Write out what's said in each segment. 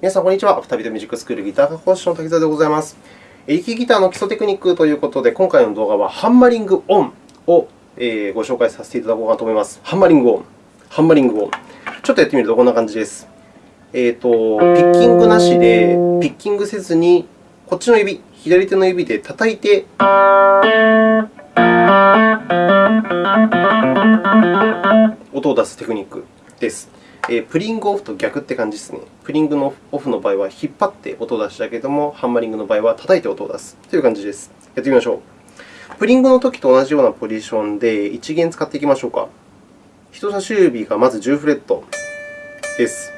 皆さん、こんにちは。アフタビートミュージックスクールギター科講師の滝沢でございます。力ギターの基礎テクニックということで、今回の動画はハンマリングオンをご紹介させていただこうかと思います。ハンマリングオン。ハンマリングオン。ちょっとやってみるとこんな感じです。えーと、ピッキングなしで、ピッキングせずに、こっちの指、左手の指で叩いて、音を出すテクニックです。え、プリングオフと逆って感じですね。プリングのオフの場合は引っ張って音を出したけれども、ハンマリングの場合は叩いて音を出すという感じです。やってみましょう。プリングのときと同じようなポジションで1弦使っていきましょうか。人差し指がまず10フレットです。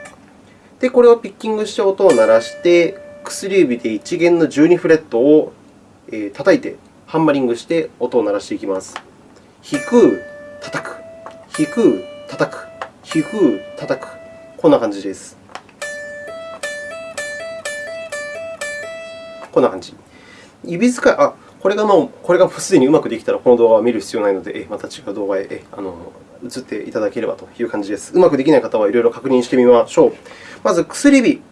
で、これをピッキングして音を鳴らして、薬指で1弦の12フレットを叩いて、ハンマリングして音を鳴らしていきます。弾く、叩く、弾く、叩く。皮膚叩く。こんな感じです。こんな感じ。指使い、あ、これがもう、これがすでにうまくできたら、この動画は見る必要ないので、また違う動画へあの移っていただければという感じです。うまくできない方はいろいろ確認してみましょう。まず、薬指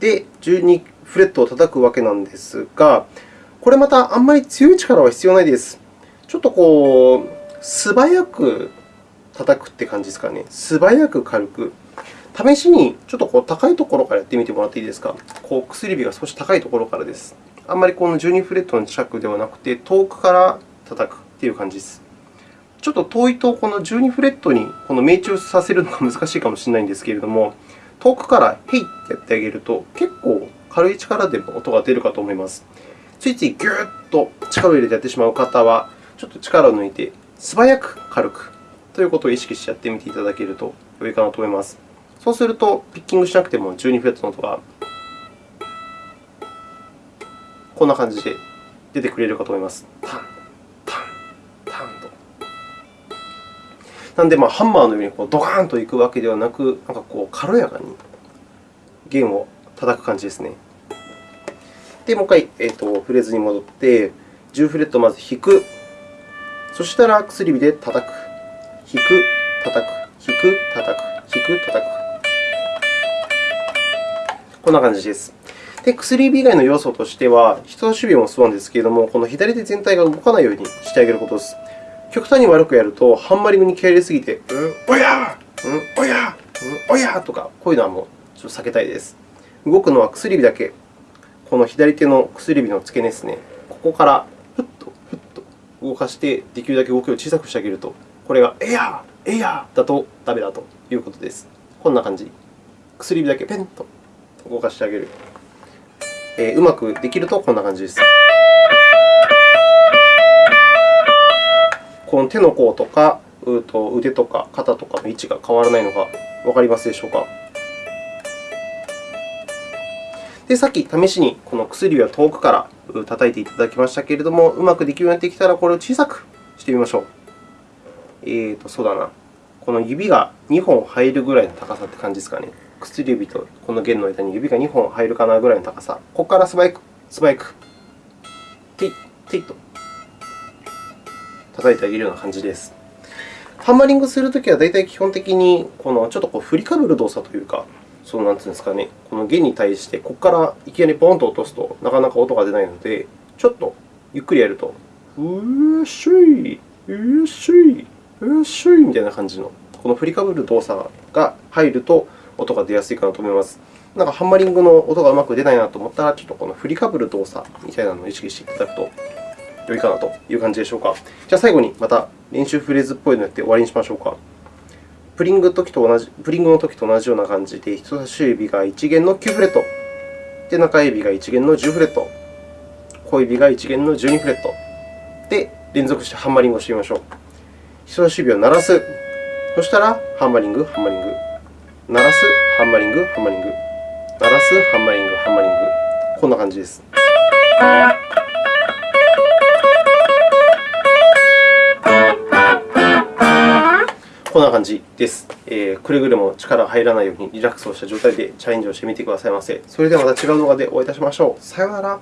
で12フレットを叩くわけなんですが、これまたあんまり強い力は必要ないです。ちょっとこう、素早く叩くって感じですかね。素早く軽く。試しにちょっとこう高いところからやってみてもらっていいですか。こう薬指が少し高いところからです。あんまりこの12フレットの近くではなくて、遠くから叩くという感じです。ちょっと遠いとこの12フレットにこの命中させるのが難しいかもしれないんですけれども、遠くからヘイってやってあげると、結構軽い力でも音が出るかと思います。ついついぎゅーっと力を入れてやってしまう方は、ちょっと力を抜いて素早く軽くということを意識してやってみていただけると良いかなと思います。そうすると、ピッキングしなくても12フレットの音がこんな感じで出てくれるかと思います。タン、タン、タンと。なので、まあ、ハンマーのようにこうドカーンといくわけではなく、なんかこう軽やかに弦を叩く感じですね。で、もう一回、えーと、フレーズに戻って、10フレットまず弾く。そしたら薬指で叩く。弾く、叩く、弾く、叩く、弾く、叩く。こんな感じです。で、薬指以外の要素としては、人差し指もそうなんですけれども、この左手全体が動かないようにしてあげることです。極端に悪くやると、ハンマリングに気合い入れすぎて、うん、おやうん、おやうん、おやとか、こういうのはもうちょっと避けたいです。動くのは薬指だけ。この左手の薬指の付け根ですね。ここからふっとふっと動かして、できるだけ動きを小さくしてあげるとこれがエアー、エアーだとダメだということです。こんな感じ。薬指だけペンと動かしてあげる。えー、うまくできるとこんな感じです。この手の甲とか腕とか肩とかの位置が変わらないのがわかりますでしょうか。で、さっき試しにこの薬指は遠くから叩いていただきましたけれども、うまくできるようになってきたら、これを小さくしてみましょう。えーと、そうだな。この指が2本入るぐらいの高さって感じですかね。薬指とこの弦の間に指が2本入るかなぐらいの高さ。ここから素早く、素早く、ティッ、ティッと叩いてあげるような感じです。ハンマリングするときは、大体基本的にこのちょっとこう振りかぶる動作というか、そうなんていうんですかね、この弦に対してここからいきなりポンと落とすとなかなか音が出ないので、ちょっとゆっくりやると、うっしょい、うっしょい、うっしゅいみたいな感じの、この振りかぶる動作が入ると音が出やすいかなと思います。なんかハンマリングの音がうまく出ないなと思ったら、ちょっとこの振りかぶる動作みたいなのを意識していただくと良いかなという感じでしょうか。じゃあ最後にまた練習フレーズっぽいのをやって終わりにしましょうか。プリング時と同じプリングの時と同じような感じで、人差し指が1弦の9フレット、で中指が1弦の10フレット、小指が1弦の12フレットで連続してハンマリングをしてみましょう。人差し指を鳴らす。そしたら、ハンマリング、ハンマリング。鳴らす、ハンマリング、ハンマリング。鳴らす、ハンマリング、ハンマリング。こんな感じです。こんな感じです。えー、くれぐれも力が入らないようにリラックスをした状態でチャレンジをしてみてくださいませ。それではまた違う動画でお会いいたしましょう。さようなら。